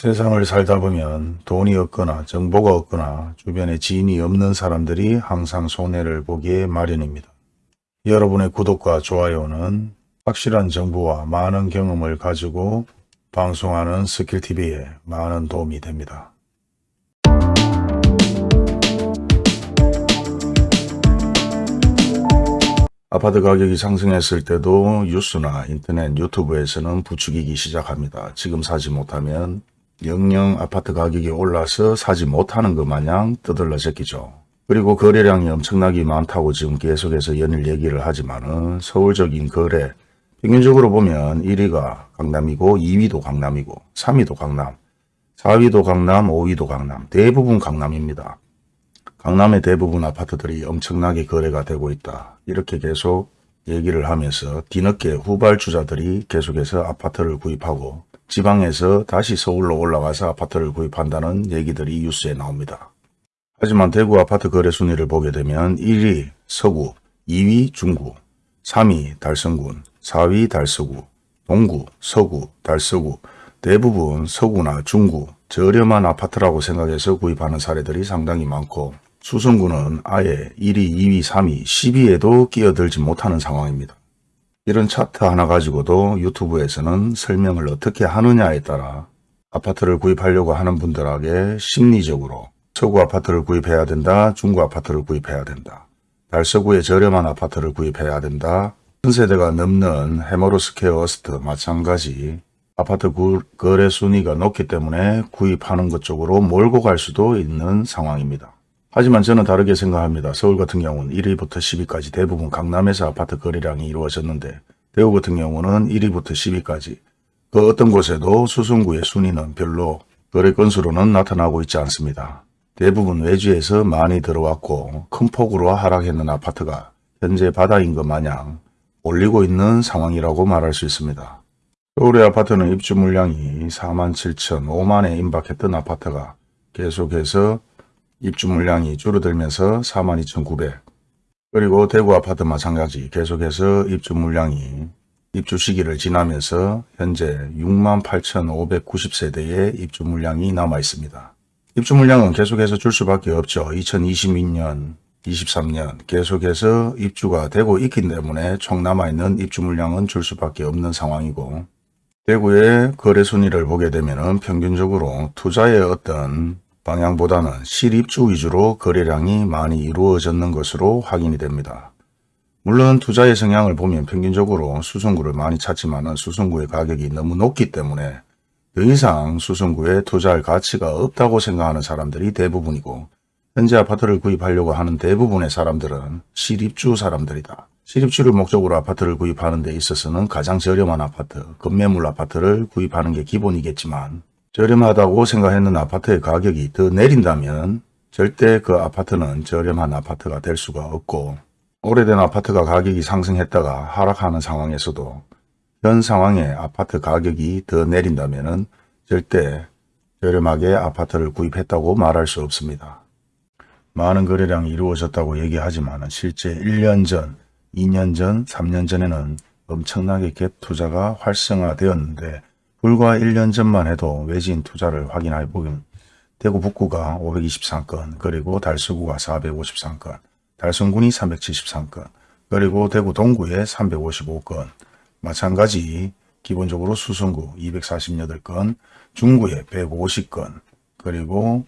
세상을 살다 보면 돈이 없거나 정보가 없거나 주변에 지인이 없는 사람들이 항상 손해를 보기에 마련입니다. 여러분의 구독과 좋아요는 확실한 정보와 많은 경험을 가지고 방송하는 스킬TV에 많은 도움이 됩니다. 아파트 가격이 상승했을 때도 뉴스나 인터넷, 유튜브에서는 부추기기 시작합니다. 지금 사지 못하면 영영 아파트 가격이 올라서 사지 못하는 것 마냥 떠들러 제끼죠. 그리고 거래량이 엄청나게 많다고 지금 계속해서 연일 얘기를 하지만 은 서울적인 거래 평균적으로 보면 1위가 강남이고 2위도 강남이고 3위도 강남, 4위도 강남, 5위도 강남 대부분 강남입니다. 강남의 대부분 아파트들이 엄청나게 거래가 되고 있다. 이렇게 계속 얘기를 하면서 뒤늦게 후발주자들이 계속해서 아파트를 구입하고 지방에서 다시 서울로 올라가서 아파트를 구입한다는 얘기들이 뉴스에 나옵니다. 하지만 대구 아파트 거래 순위를 보게 되면 1위 서구, 2위 중구, 3위 달성군, 4위 달서구, 동구, 서구, 달서구 대부분 서구나 중구 저렴한 아파트라고 생각해서 구입하는 사례들이 상당히 많고 수성구는 아예 1위, 2위, 3위, 10위에도 끼어들지 못하는 상황입니다. 이런 차트 하나 가지고도 유튜브에서는 설명을 어떻게 하느냐에 따라 아파트를 구입하려고 하는 분들에게 심리적으로 서구 아파트를 구입해야 된다, 중구 아파트를 구입해야 된다, 달서구의 저렴한 아파트를 구입해야 된다, 전세대가 넘는 해머로스케어 어스트 마찬가지 아파트 거래 순위가 높기 때문에 구입하는 것 쪽으로 몰고 갈 수도 있는 상황입니다. 하지만 저는 다르게 생각합니다. 서울 같은 경우는 1위부터 10위까지 대부분 강남에서 아파트 거래량이 이루어졌는데 대구 같은 경우는 1위부터 10위까지 그 어떤 곳에도 수성구의 순위는 별로 거래 건수로는 나타나고 있지 않습니다. 대부분 외지에서 많이 들어왔고 큰 폭으로 하락했는 아파트가 현재 바닥인 것 마냥 올리고 있는 상황이라고 말할 수 있습니다. 서울의 아파트는 입주 물량이 4만 7천, 5만에 임박했던 아파트가 계속해서 입주 물량이 줄어들면서 42,900 그리고 대구 아파트 마찬가지 계속해서 입주 물량이 입주 시기를 지나면서 현재 68,590세대의 입주 물량이 남아 있습니다. 입주 물량은 계속해서 줄 수밖에 없죠. 2022년, 23년 계속해서 입주가 되고 있기 때문에 총 남아있는 입주 물량은 줄 수밖에 없는 상황이고 대구의 거래 순위를 보게 되면 평균적으로 투자의 어떤 방향보다는 실입주 위주로 거래량이 많이 이루어졌는 것으로 확인이 됩니다. 물론 투자의 성향을 보면 평균적으로 수성구를 많이 찾지만 수성구의 가격이 너무 높기 때문에 더 이상 수성구에 투자할 가치가 없다고 생각하는 사람들이 대부분이고 현재 아파트를 구입하려고 하는 대부분의 사람들은 실입주 사람들이다. 실입주를 목적으로 아파트를 구입하는 데 있어서는 가장 저렴한 아파트, 급매물 아파트를 구입하는 게 기본이겠지만 저렴하다고 생각했는 아파트의 가격이 더 내린다면 절대 그 아파트는 저렴한 아파트가 될 수가 없고 오래된 아파트가 가격이 상승했다가 하락하는 상황에서도 현 상황에 아파트 가격이 더 내린다면 절대 저렴하게 아파트를 구입했다고 말할 수 없습니다. 많은 거래량이 이루어졌다고 얘기하지만 실제 1년 전, 2년 전, 3년 전에는 엄청나게 갭 투자가 활성화되었는데 불과 1년 전만 해도 외진 투자를 확인해 보면 대구 북구가 523건, 그리고 달서구가 453건, 달성군이 373건, 그리고 대구 동구에 355건, 마찬가지 기본적으로 수성구 248건, 중구에 150건, 그리고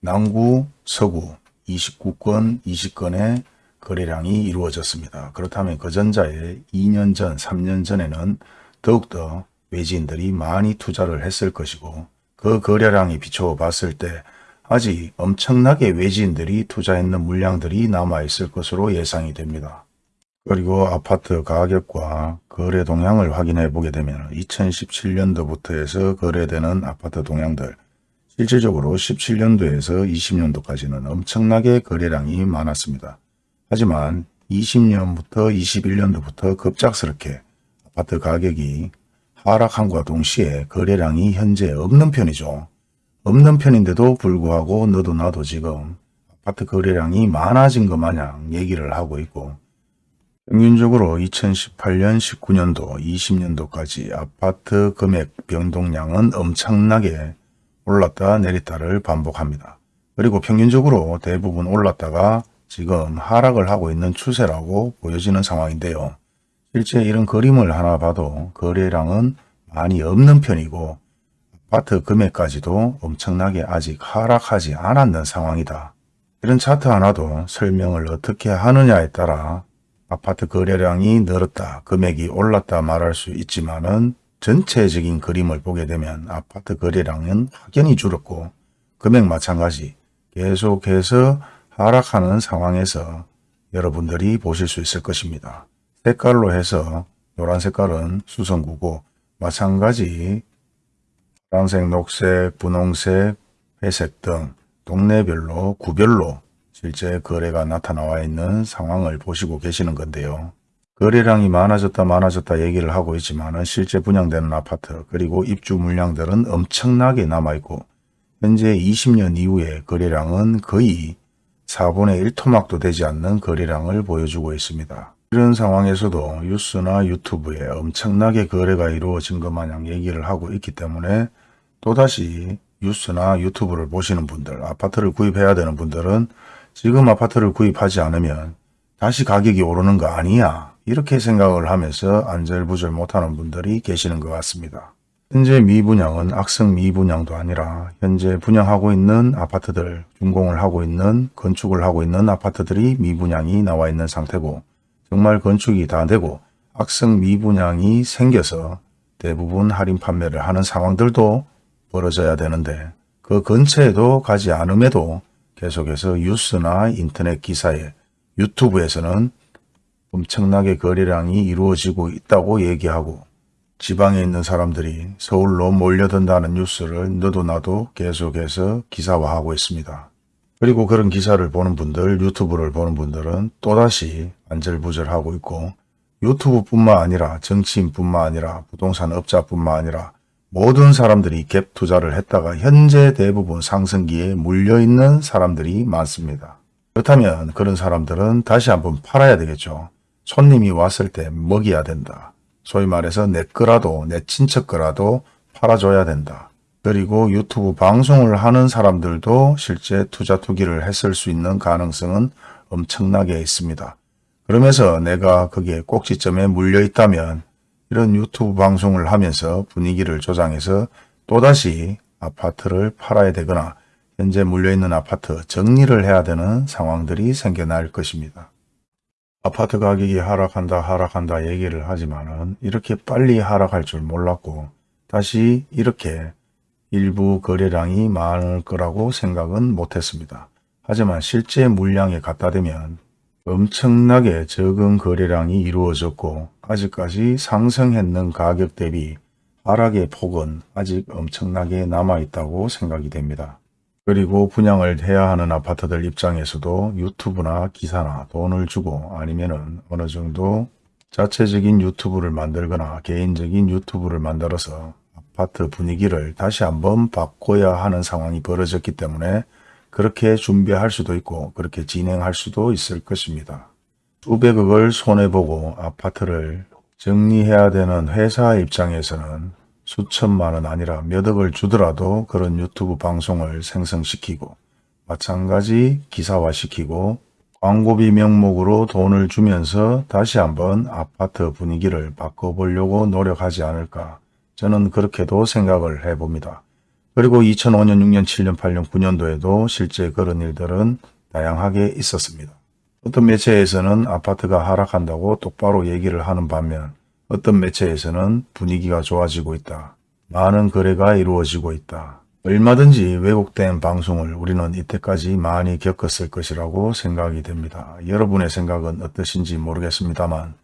남구, 서구 29건, 20건의 거래량이 이루어졌습니다. 그렇다면 그 전자에 2년 전, 3년 전에는 더욱더 외지인들이 많이 투자를 했을 것이고 그 거래량이 비춰 봤을 때 아직 엄청나게 외지인들이 투자했는 물량들이 남아있을 것으로 예상이 됩니다. 그리고 아파트 가격과 거래 동향을 확인해 보게 되면 2017년도부터 해서 거래되는 아파트 동향들 실질적으로 17년도에서 20년도까지는 엄청나게 거래량이 많았습니다. 하지만 20년부터 21년도부터 급작스럽게 아파트 가격이 하락함과 동시에 거래량이 현재 없는 편이죠. 없는 편인데도 불구하고 너도 나도 지금 아파트 거래량이 많아진 것 마냥 얘기를 하고 있고 평균적으로 2018년, 19년도, 20년도까지 아파트 금액 변동량은 엄청나게 올랐다 내렸다를 반복합니다. 그리고 평균적으로 대부분 올랐다가 지금 하락을 하고 있는 추세라고 보여지는 상황인데요. 실제 이런 그림을 하나 봐도 거래량은 많이 없는 편이고 아파트 금액까지도 엄청나게 아직 하락하지 않았는 상황이다. 이런 차트 하나도 설명을 어떻게 하느냐에 따라 아파트 거래량이 늘었다, 금액이 올랐다 말할 수 있지만 은 전체적인 그림을 보게 되면 아파트 거래량은 확연히 줄었고 금액 마찬가지 계속해서 하락하는 상황에서 여러분들이 보실 수 있을 것입니다. 색깔로 해서 노란 색깔은 수성구고 마찬가지 파란색, 녹색, 분홍색, 회색 등 동네별로 구별로 실제 거래가 나타나와 있는 상황을 보시고 계시는 건데요. 거래량이 많아졌다 많아졌다 얘기를 하고 있지만 실제 분양되는 아파트 그리고 입주 물량들은 엄청나게 남아있고 현재 20년 이후의 거래량은 거의 4분의 1토막도 되지 않는 거래량을 보여주고 있습니다. 이런 상황에서도 뉴스나 유튜브에 엄청나게 거래가 이루어진 것 마냥 얘기를 하고 있기 때문에 또다시 뉴스나 유튜브를 보시는 분들, 아파트를 구입해야 되는 분들은 지금 아파트를 구입하지 않으면 다시 가격이 오르는 거 아니야 이렇게 생각을 하면서 안절부절 못하는 분들이 계시는 것 같습니다. 현재 미분양은 악성 미분양도 아니라 현재 분양하고 있는 아파트들, 준공을 하고 있는 건축을 하고 있는 아파트들이 미분양이 나와 있는 상태고 정말 건축이 다 되고 악성 미분양이 생겨서 대부분 할인 판매를 하는 상황들도 벌어져야 되는데 그 근처에도 가지 않음에도 계속해서 뉴스나 인터넷 기사에 유튜브에서는 엄청나게 거래량이 이루어지고 있다고 얘기하고 지방에 있는 사람들이 서울로 몰려든다는 뉴스를 너도 나도 계속해서 기사화하고 있습니다. 그리고 그런 기사를 보는 분들, 유튜브를 보는 분들은 또다시 안절부절하고 있고 유튜브뿐만 아니라 정치인뿐만 아니라 부동산 업자뿐만 아니라 모든 사람들이 갭 투자를 했다가 현재 대부분 상승기에 물려있는 사람들이 많습니다. 그렇다면 그런 사람들은 다시 한번 팔아야 되겠죠. 손님이 왔을 때 먹여야 된다. 소위 말해서 내 거라도 내 친척 거라도 팔아줘야 된다. 그리고 유튜브 방송을 하는 사람들도 실제 투자 투기를 했을 수 있는 가능성은 엄청나게 있습니다. 그러면서 내가 거기에 꼭지점에 물려 있다면 이런 유튜브 방송을 하면서 분위기를 조장해서 또다시 아파트를 팔아야 되거나 현재 물려있는 아파트 정리를 해야 되는 상황들이 생겨날 것입니다. 아파트 가격이 하락한다 하락한다 얘기를 하지만 이렇게 빨리 하락할 줄 몰랐고 다시 이렇게 일부 거래량이 많을 거라고 생각은 못했습니다. 하지만 실제 물량에 갖다 대면 엄청나게 적은 거래량이 이루어졌고 아직까지 상승했는 가격 대비 하락의 폭은 아직 엄청나게 남아있다고 생각이 됩니다. 그리고 분양을 해야 하는 아파트들 입장에서도 유튜브나 기사나 돈을 주고 아니면 은 어느 정도 자체적인 유튜브를 만들거나 개인적인 유튜브를 만들어서 아파트 분위기를 다시 한번 바꿔야 하는 상황이 벌어졌기 때문에 그렇게 준비할 수도 있고 그렇게 진행할 수도 있을 것입니다. 수백억을 손해보고 아파트를 정리해야 되는 회사 입장에서는 수천만 원 아니라 몇 억을 주더라도 그런 유튜브 방송을 생성시키고 마찬가지 기사화시키고 광고비 명목으로 돈을 주면서 다시 한번 아파트 분위기를 바꿔보려고 노력하지 않을까 저는 그렇게도 생각을 해봅니다. 그리고 2005년, 6년, 7년, 8년, 9년도에도 실제 그런 일들은 다양하게 있었습니다. 어떤 매체에서는 아파트가 하락한다고 똑바로 얘기를 하는 반면 어떤 매체에서는 분위기가 좋아지고 있다. 많은 거래가 이루어지고 있다. 얼마든지 왜곡된 방송을 우리는 이때까지 많이 겪었을 것이라고 생각이 됩니다. 여러분의 생각은 어떠신지 모르겠습니다만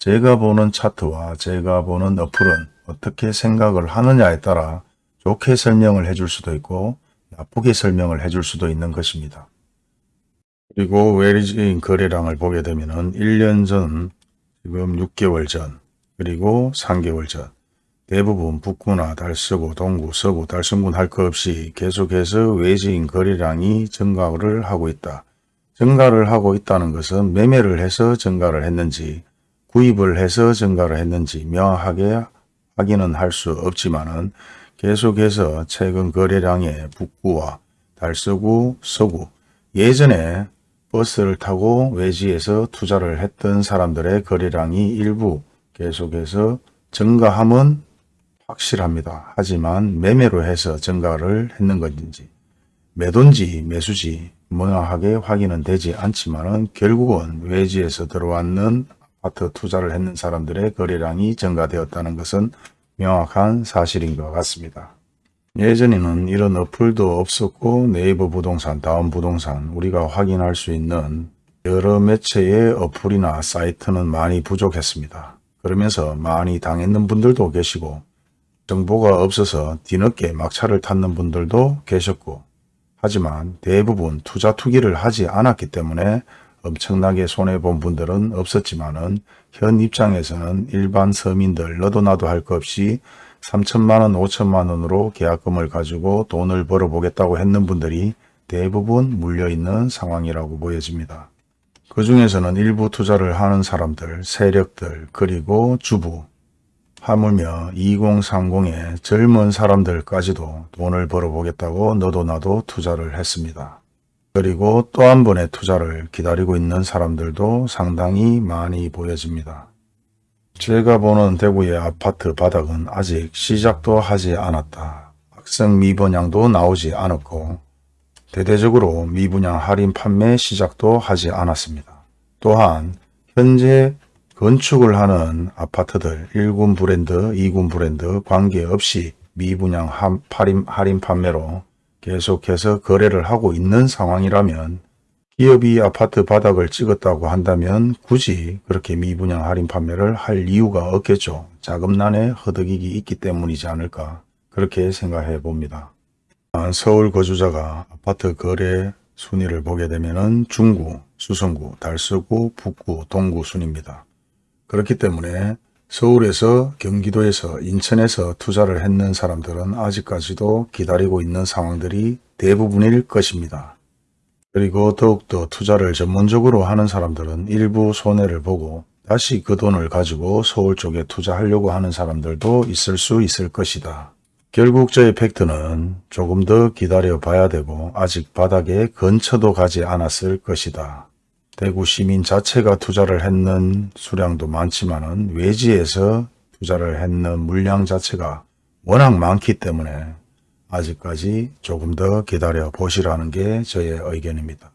제가 보는 차트와 제가 보는 어플은 어떻게 생각을 하느냐에 따라 좋게 설명을 해줄 수도 있고 나쁘게 설명을 해줄 수도 있는 것입니다. 그리고 외리진 거래량을 보게 되면 은 1년 전, 지금 6개월 전, 그리고 3개월 전 대부분 북구나 달서구, 동구, 서구, 달성군 할 것 없이 계속해서 외지인 거래량이 증가를 하고 있다. 증가를 하고 있다는 것은 매매를 해서 증가를 했는지 구입을 해서 증가를 했는지 명확하게 확인은 할 수 없지만 은 계속해서 최근 거래량의 북구와 달서구, 서구 예전에 버스를 타고 외지에서 투자를 했던 사람들의 거래량이 일부 계속해서 증가함은 확실합니다. 하지만 매매로 해서 증가를 했는 것인지 매도인지 매수지 명확하게 확인은 되지 않지만 결국은 외지에서 들어왔는 아파트 투자를 했는 사람들의 거래량이 증가되었다는 것은 명확한 사실인 것 같습니다. 예전에는 이런 어플도 없었고 네이버 부동산, 다음 부동산 우리가 확인할 수 있는 여러 매체의 어플이나 사이트는 많이 부족했습니다. 그러면서 많이 당했는 분들도 계시고 정보가 없어서 뒤늦게 막차를 탔는 분들도 계셨고 하지만 대부분 투자 투기를 하지 않았기 때문에 엄청나게 손해본 분들은 없었지만 은 현 입장에서는 일반 서민들 너도 나도 할 것 없이 3천만원, 5천만원으로 계약금을 가지고 돈을 벌어보겠다고 했는 분들이 대부분 물려있는 상황이라고 보여집니다. 그 중에서는 일부 투자를 하는 사람들, 세력들, 그리고 주부, 하물며 2030의 젊은 사람들까지도 돈을 벌어보겠다고 너도 나도 투자를 했습니다. 그리고 또 한 번의 투자를 기다리고 있는 사람들도 상당히 많이 보여집니다. 제가 보는 대구의 아파트 바닥은 아직 시작도 하지 않았다. 학생 미분양도 나오지 않았고 대대적으로 미분양 할인 판매 시작도 하지 않았습니다. 또한 현재 건축을 하는 아파트들 1군 브랜드, 2군 브랜드 관계없이 미분양 할인 판매로 계속해서 거래를 하고 있는 상황이라면 기업이 아파트 바닥을 찍었다고 한다면 굳이 그렇게 미분양 할인 판매를 할 이유가 없겠죠. 자금난에 허덕이기 있기 때문이지 않을까 그렇게 생각해 봅니다. 아, 서울 거주자가 아파트 거래 순위를 보게 되면 중구, 수성구, 달서구, 북구, 동구 순입니다. 그렇기 때문에 서울에서 경기도에서 인천에서 투자를 했는 사람들은 아직까지도 기다리고 있는 상황들이 대부분일 것입니다. 그리고 더욱더 투자를 전문적으로 하는 사람들은 일부 손해를 보고 다시 그 돈을 가지고 서울 쪽에 투자하려고 하는 사람들도 있을 수 있을 것이다. 결국 저의 팩트는 조금 더 기다려 봐야 되고 아직 바닥에 근처도 가지 않았을 것이다. 대구 시민 자체가 투자를 했는 수량도 많지만 은 외지에서 투자를 했는 물량 자체가 워낙 많기 때문에 아직까지 조금 더 기다려 보시라는 게 저의 의견입니다.